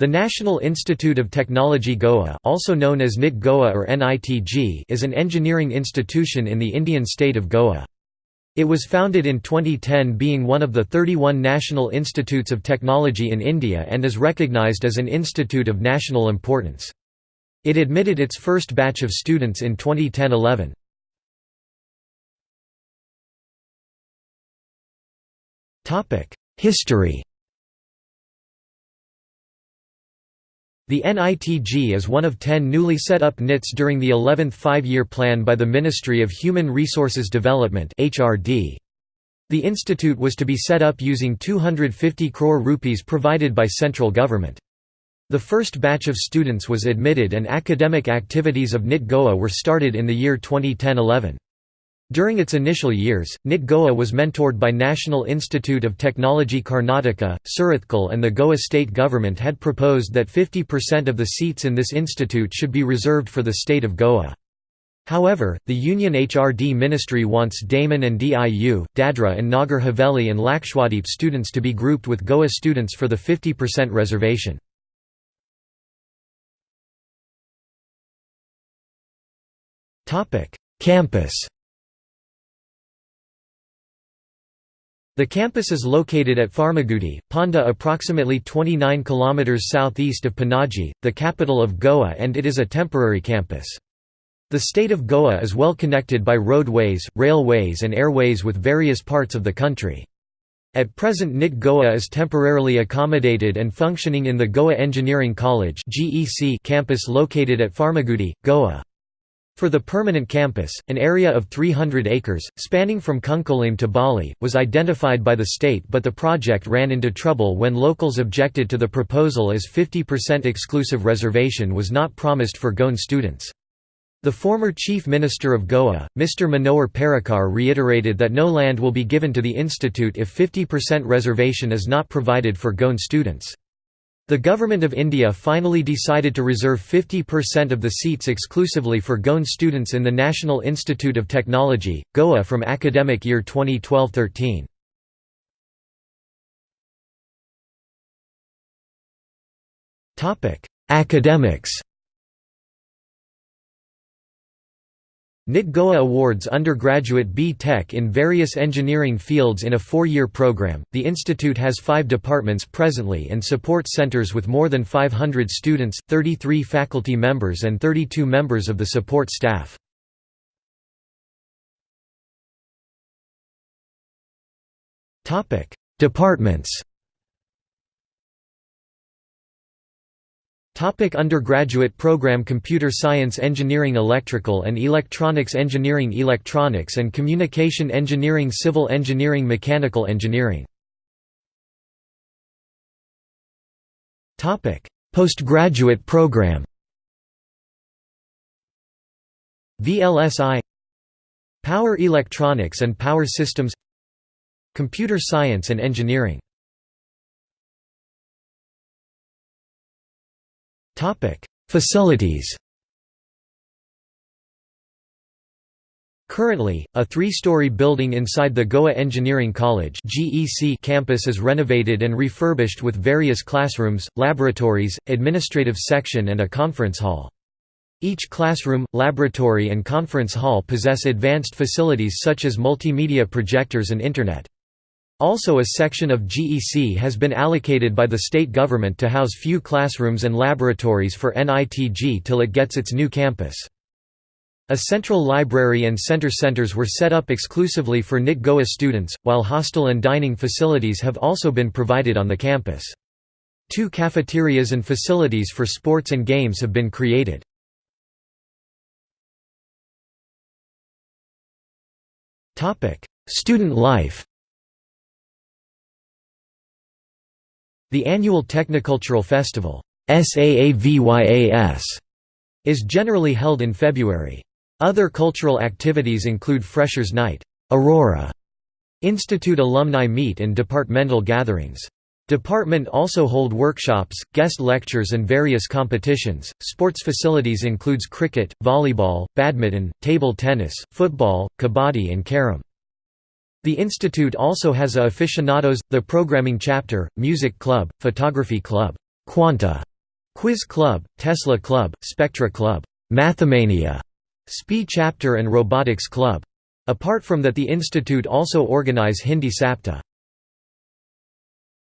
The National Institute of Technology Goa also known as NIT Goa or NITG is an engineering institution in the Indian state of Goa. It was founded in 2010 being one of the 31 national institutes of technology in India and is recognized as an institute of national importance. It admitted its first batch of students in 2010–11. Topic: History The NITG is one of ten newly set up NITs during the 11th Five-Year Plan by the Ministry of Human Resources Development The institute was to be set up using 250 crore rupees provided by central government. The first batch of students was admitted and academic activities of NIT Goa were started in the year 2010–11. During its initial years, NIT Goa was mentored by National Institute of Technology Karnataka, Surathkal and the Goa state government had proposed that 50% of the seats in this institute should be reserved for the state of Goa. However, the Union HRD ministry wants Daman and DIU, Dadra and Nagar Haveli and Lakshadweep students to be grouped with Goa students for the 50% reservation. Campus The campus is located at Farmagudi, Ponda approximately 29 km southeast of Panaji, the capital of Goa and it is a temporary campus. The state of Goa is well connected by roadways, railways and airways with various parts of the country. At present NIT Goa is temporarily accommodated and functioning in the Goa Engineering College campus located at Farmagudi, Goa. For the permanent campus, an area of 300 acres, spanning from Cuncolim to Balli, was identified by the state but the project ran into trouble when locals objected to the proposal as 50% exclusive reservation was not promised for Goan students. The former Chief Minister of Goa, Mr. Manohar Parrikar reiterated that no land will be given to the institute if 50% reservation is not provided for Goan students. The Government of India finally decided to reserve 50% of the seats exclusively for Goan students in the National Institute of Technology, Goa from academic year 2012–13. Academics NIT Goa awards undergraduate B Tech in various engineering fields in a four-year program. The institute has five departments presently and support centers with more than 500 students, 33 faculty members and 32 members of the support staff. Topic: Departments Topic undergraduate program Computer Science Engineering Electrical and Electronics Engineering Electronics and Communication Engineering Civil Engineering Mechanical Engineering. Postgraduate program VLSI Power Electronics and Power Systems Computer Science and Engineering Facilities Currently, a three-story building inside the Goa Engineering College (GEC) campus is renovated and refurbished with various classrooms, laboratories, administrative section and a conference hall. Each classroom, laboratory and conference hall possess advanced facilities such as multimedia projectors and Internet. Also a section of GEC has been allocated by the state government to house few classrooms and laboratories for NITG till it gets its new campus. A central library and center centers were set up exclusively for NIT Goa students, while hostel and dining facilities have also been provided on the campus. Two cafeterias and facilities for sports and games have been created. Student life The annual Technocultural Festival is generally held in February. Other cultural activities include Freshers' Night, Aurora, Institute alumni meet and departmental gatherings. Department also hold workshops, guest lectures and various competitions. Sports facilities includes cricket, volleyball, badminton, table tennis, football, kabaddi and carom. The institute also has a aficionados, the programming chapter, music club, photography club. Quanta, Quiz Club, Tesla Club, Spectra Club, Mathemania, SPI Chapter and Robotics Club. Apart from that the institute also organize Hindi Saptah